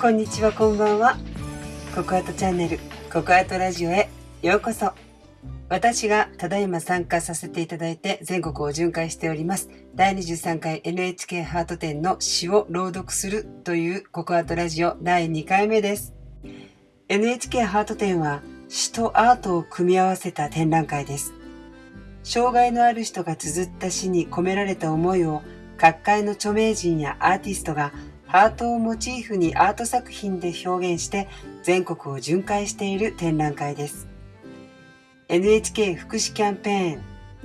こんにちはこんばんは。ココアートチャンネルココアートラジオへようこそ。私がただいま参加させていただいて全国を巡回しております。第23回 NHK ハート展の詩を朗読するというココアートラジオ第2回目です。NHK ハート展は詩とアートを組み合わせた展覧会です。障害のある人が綴った詩に込められた思いを各界の著名人やアーティストがハートをモチーフにアート作品で表現して全国を巡回している展覧会です。NHK 福祉キャンペーン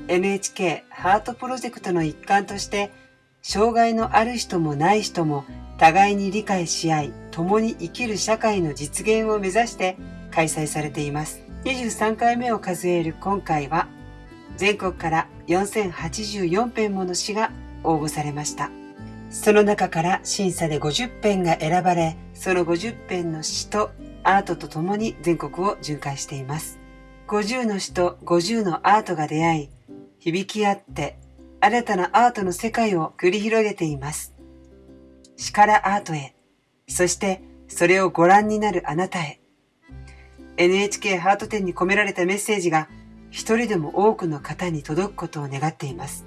NHK ハートプロジェクトの一環として障害のある人もない人も互いに理解し合い共に生きる社会の実現を目指して開催されています。23回目を数える今回は全国から4084編もの詩が応募されました。その中から審査で50編が選ばれ、その50編の詩とアートと共に全国を巡回しています。50の詩と50のアートが出会い、響き合って新たなアートの世界を繰り広げています。詩からアートへ、そしてそれをご覧になるあなたへ。NHK ハート展に込められたメッセージが一人でも多くの方に届くことを願っています。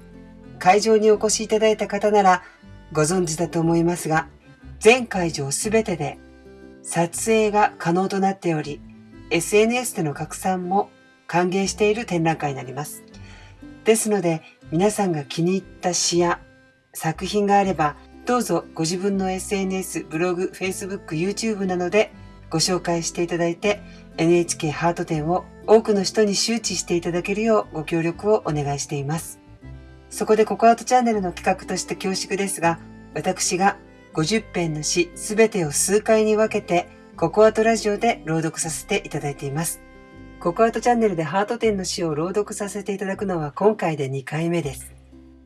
会場にお越しいただいた方ならご存知だと思いますが、全会場すべてで撮影が可能となっており、SNS での拡散も歓迎している展覧会になります。ですので、皆さんが気に入った詩や作品があれば、どうぞご自分の SNS、ブログ、Facebook、YouTube などでご紹介していただいて NHK ハート展を多くの人に周知していただけるようご協力をお願いしています。そこでココアートチャンネルの企画として恐縮ですが、私が50編の詩すべてを数回に分けてココアートラジオで朗読させていただいています。ココアートチャンネルでハート展の詩を朗読させていただくのは今回で2回目です。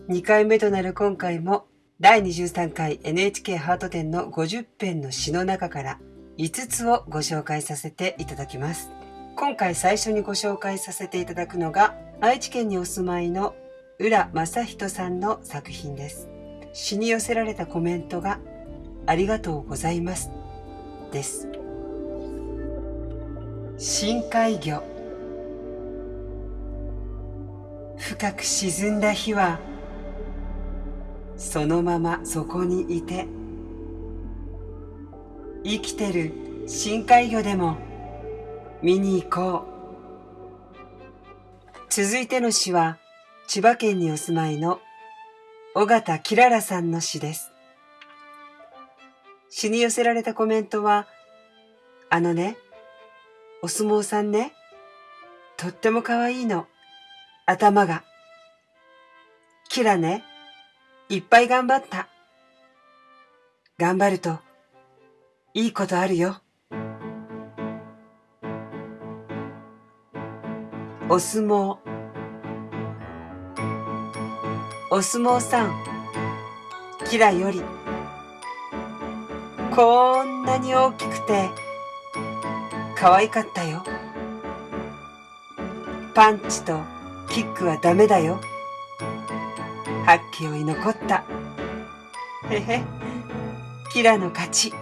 2回目となる今回も第23回 NHK ハート展の50編の詩の中から5つをご紹介させていただきます。今回最初にご紹介させていただくのが愛知県にお住まいの浦正人さんの作品です。詩に寄せられたコメントがありがとうございますです。深海魚深く沈んだ日はそのままそこにいて生きてる深海魚でも見に行こう。続いての詩は、千葉県にお住まいの尾形きららさんの詩です。詩に寄せられたコメントは、あのね、お相撲さんね、とっても可愛いの。頭が。キラね、いっぱい頑張った。頑張ると、いいことあるよ。お相撲お相撲さんキラより。こんなに大きくて可愛かったよ。パンチとキックはダメだよ。はっきよい残った。へへ。キラの勝ち。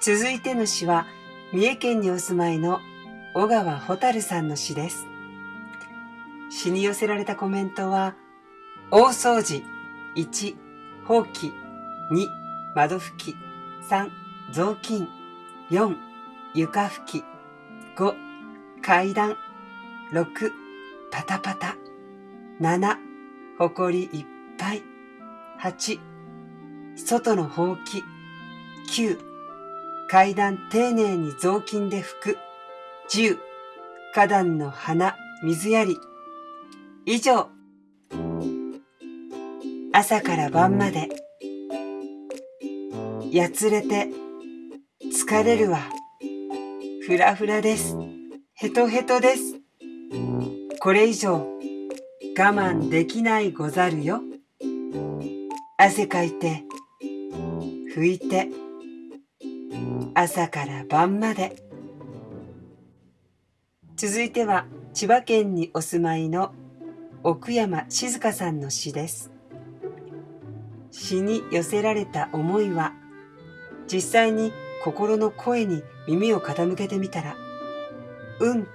続いての詩は三重県にお住まいの小川蛍さんの詩です。詩に寄せられたコメントは、大掃除、1、放棄、2、窓拭き、3、雑巾、4、床拭き、5、階段、6、パタパタ、7、ほこりいっぱい、8、外のほうき、9、階段丁寧に雑巾で拭く、十、花壇の花、水やり。以上。朝から晩まで。やつれて、疲れるわ。ふらふらです。ヘトヘトです。これ以上、我慢できないござるよ。汗かいて、拭いて、朝から晩まで。続いては千葉県にお住まいの奥山静香さんの詩です。詩に寄せられた思いは実際に心の声に耳を傾けてみたら、うんと、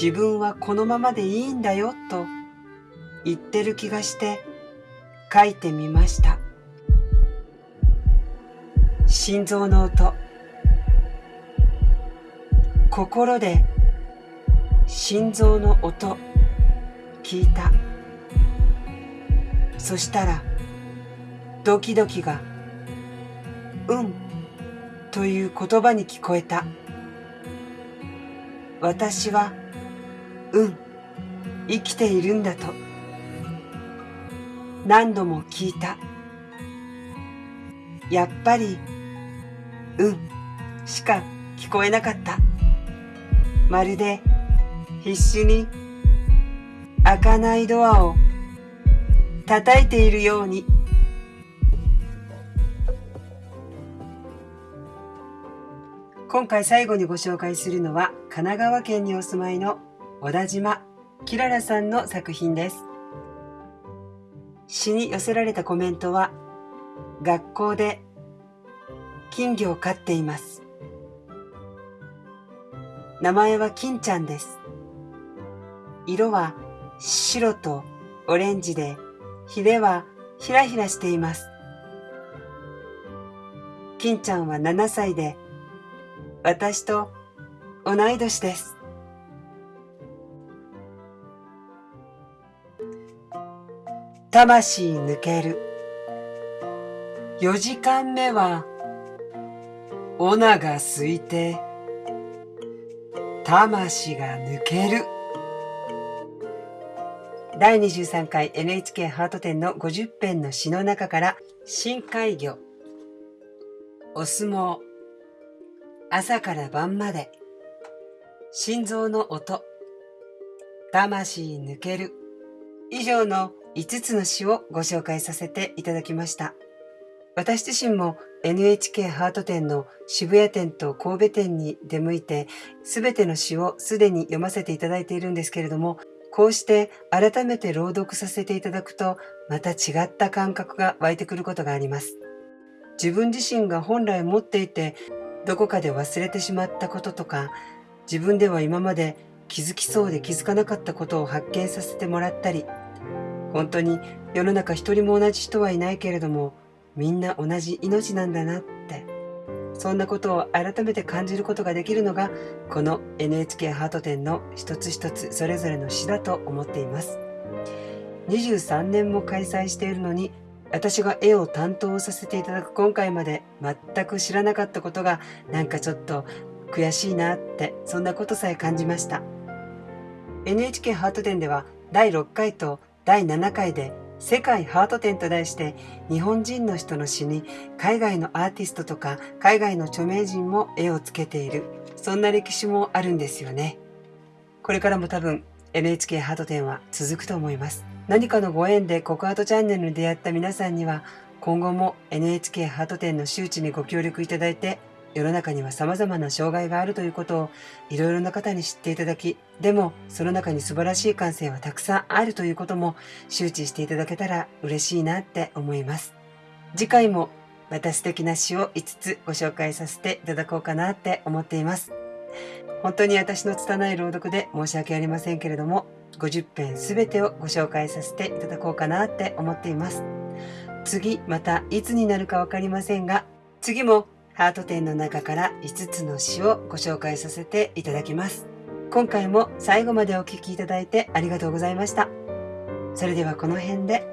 自分はこのままでいいんだよと言ってる気がして書いてみました。心臓の音。心で心臓の音聞いた。そしたらドキドキがうんという言葉に聞こえた。私はうん生きているんだと何度も聞いた。やっぱりうんしか聞こえなかった。まるで必死に開かないドアを叩いているように。今回最後にご紹介するのは神奈川県にお住まいの小田島きららさんの作品です。詩に寄せられたコメントは学校で金魚を飼っています。名前は金ちゃんです。色は白とオレンジで、ヒレはひらひらしています。金ちゃんは7歳で、私と同い年です。魂抜ける。4時間目はオナが空いて、魂が抜ける。第23回 NHK ハート展の50編の詩の中から深海魚、お相撲、朝から晩まで、心臓の音、魂抜ける、以上の5つの詩をご紹介させていただきました。私自身も NHK ハート展の渋谷店と神戸店に出向いて、すべての詩をすでに読ませていただいているんですけれども、こうして改めて朗読させていただくと、また違った感覚が湧いてくることがあります。自分自身が本来持っていて、どこかで忘れてしまったこととか、自分では今まで気づきそうで気づかなかったことを発見させてもらったり、本当に世の中一人も同じ人はいないけれども、みんな同じ命なんだなって、そんなことを改めて感じることができるのが、この NHK ハート展の一つ一つそれぞれの詩だと思っています。23年も開催しているのに、私が絵を担当させていただく今回まで全く知らなかったことがなんかちょっと悔しいなってそんなことさえ感じました。NHK ハート展では第6回と第7回で世界ハート展と題して日本人の人の詩に海外のアーティストとか海外の著名人も絵をつけているそんな歴史もあるんですよね。これからも多分 NHK ハート展は続くと思います。何かのご縁でココアートチャンネルに出会った皆さんには今後も NHK ハート展の周知にご協力いただいて世の中には様々な障害があるということをいろいろな方に知っていただき、でもその中に素晴らしい感性はたくさんあるということも周知していただけたら嬉しいなって思います。次回もまた素敵な詩を5つご紹介させていただこうかなって思っています。本当に私の拙い朗読で申し訳ありませんけれども、50編すべてをご紹介させていただこうかなって思っています。次、またいつになるかわかりませんが、次もハート展の中から5つの詩をご紹介させていただきます。今回も最後までお聴きいただいてありがとうございました。それではこの辺で